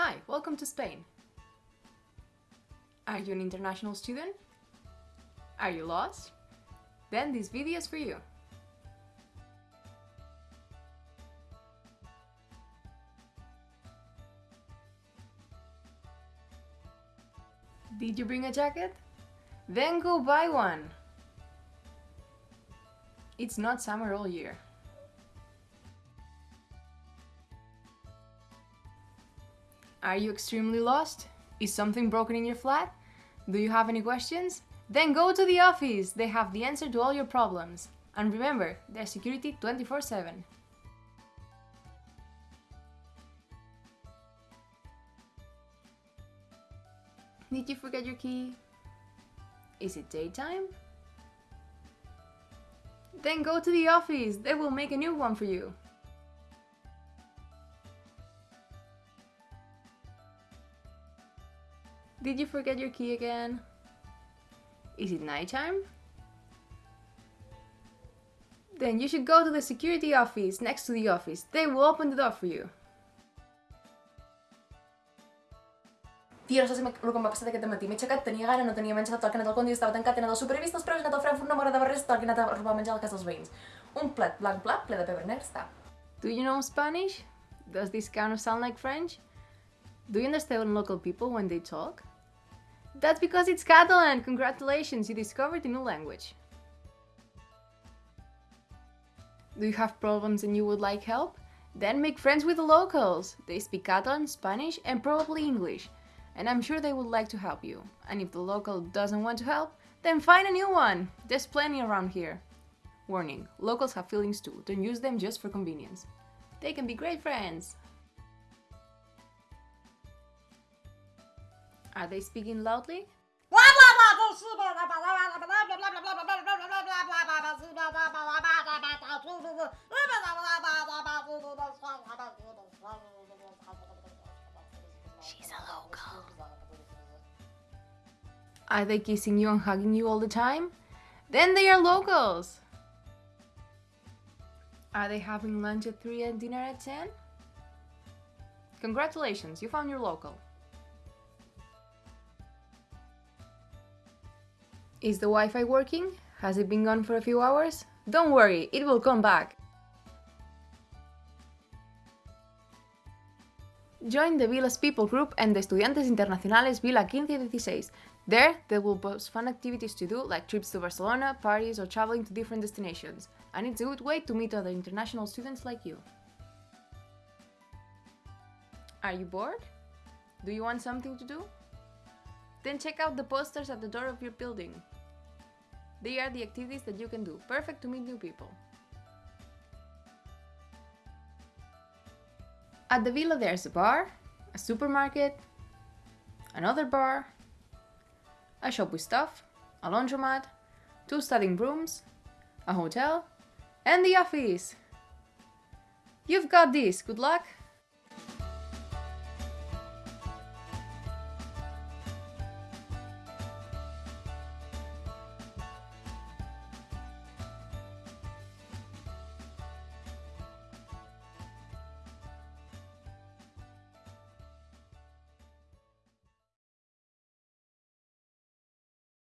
Hi, welcome to Spain. Are you an international student? Are you lost? Then this video is for you. Did you bring a jacket? Then go buy one! It's not summer all year. Are you extremely lost? Is something broken in your flat? Do you have any questions? Then go to the office! They have the answer to all your problems. And remember, there's security 24 7. Did you forget your key? Is it daytime? Then go to the office, they will make a new one for you. Did you forget your key again? Is it nighttime? Then you should go to the security office next to the office. They will open the door for you. Tia, no saps el que em va passar aquest matí. M'he aixecat, tenia gana, no tenia menjar, tot el que he anat al condi estava tancat, he anat al supervist, els preus, he anat al Frankfurt, no m'agradava res, el que he anat a robar menjar a la casa dels veïns. Un plat blanc plat, ple de pebre negre, està. Do you know Spanish? Does this kind of sound like French? Do you understand local people when they talk? That's because it's Catalan! Congratulations, you discovered a new language. Do you have problems and you would like help? Then make friends with the locals! They speak Catalan, Spanish, and probably English. And I'm sure they would like to help you. And if the local doesn't want to help, then find a new one! There's plenty around here. Warning, locals have feelings too, don't use them just for convenience. They can be great friends! Are they speaking loudly? She's a local. Are they kissing you and hugging you all the time? Then they are locals! Are they having lunch at 3 and dinner at 10? Congratulations, you found your local. Is the Wi-Fi working? Has it been gone for a few hours? Don't worry, it will come back. Join the Vilas People group and the Estudiantes Internacionales Vila 1516. There, they will post fun activities to do like trips to Barcelona, parties or traveling to different destinations. And it's a good way to meet other international students like you. Are you bored? Do you want something to do? Then check out the posters at the door of your building. They are the activities that you can do, perfect to meet new people. At the villa there's a bar, a supermarket, another bar, a shop with stuff, a laundromat, two studying rooms, a hotel, and the office! You've got this, good luck!